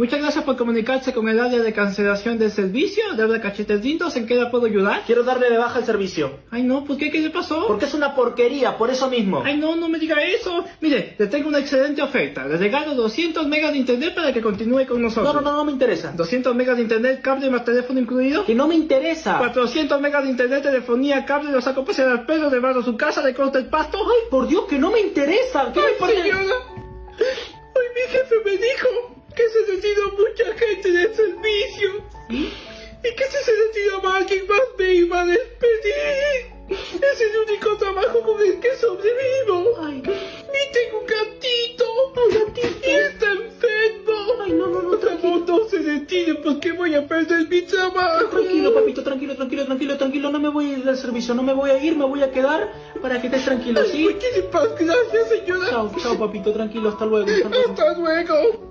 Muchas gracias por comunicarse con el área de cancelación del servicio. De verdad, cachetes lindos, ¿en qué la puedo ayudar? Quiero darle de baja el servicio. Ay, no, ¿por qué? ¿Qué le pasó? Porque es una porquería, por eso mismo. Ay, no, no me diga eso. Mire, le tengo una excelente oferta. Le regalo 200 megas de internet para que continúe con nosotros. No, no, no, no me interesa. 200 megas de internet, cable más teléfono incluido. Que no me interesa. 400 megas de internet, telefonía, cable, lo saco pasear al pelo, le barro su casa, le corto el pasto. Ay, por Dios, que no me interesa. ¿Qué me Ay, señora. Del. Y que si se más, alguien más me iba a despedir. Es el único trabajo con el que sobrevivo. Ay, Y tengo un gatito. Ay, gatito. Y está enfermo. ay, no, no, no, tranquilo. Como no se retire, porque voy a perder mi trabajo. Tranquilo, papito, tranquilo, tranquilo, tranquilo, tranquilo. No me voy a ir del servicio, no me voy a ir, me voy a quedar para que estés tranquilo, ¿sí? Muchísimas gracias, señora. Chao, chao, papito, tranquilo, hasta luego. Hasta luego. Hasta luego.